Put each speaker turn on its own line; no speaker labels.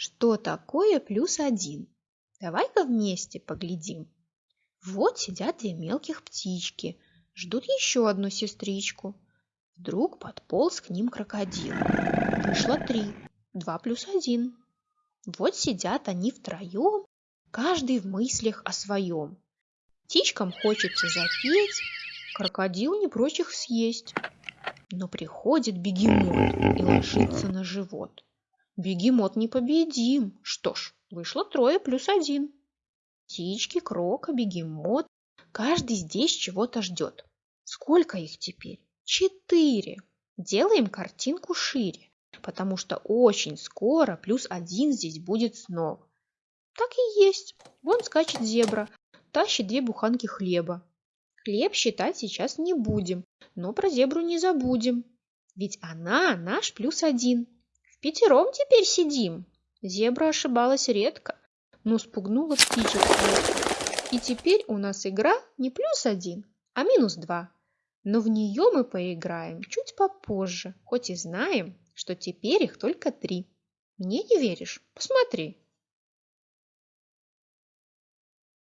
Что такое плюс один? Давай-ка вместе поглядим. Вот сидят две мелких птички, ждут еще одну сестричку. Вдруг подполз к ним крокодил. Вышло три, два плюс один. Вот сидят они втроем, каждый в мыслях о своем. Птичкам хочется запеть, крокодил не прочь их съесть. Но приходит бегемот и ложится на живот. Бегемот непобедим. Что ж, вышло трое плюс один. Птички, крока, бегемот. Каждый здесь чего-то ждет. Сколько их теперь? Четыре. Делаем картинку шире, потому что очень скоро плюс один здесь будет снова. Так и есть. Вон скачет зебра, тащит две буханки хлеба. Хлеб считать сейчас не будем, но про зебру не забудем. Ведь она наш плюс один. Пятером теперь сидим. Зебра ошибалась редко, но спугнула птичек И теперь у нас игра не плюс один, а минус два. Но в нее мы поиграем чуть попозже, хоть и знаем, что теперь их только три. Мне не веришь? Посмотри.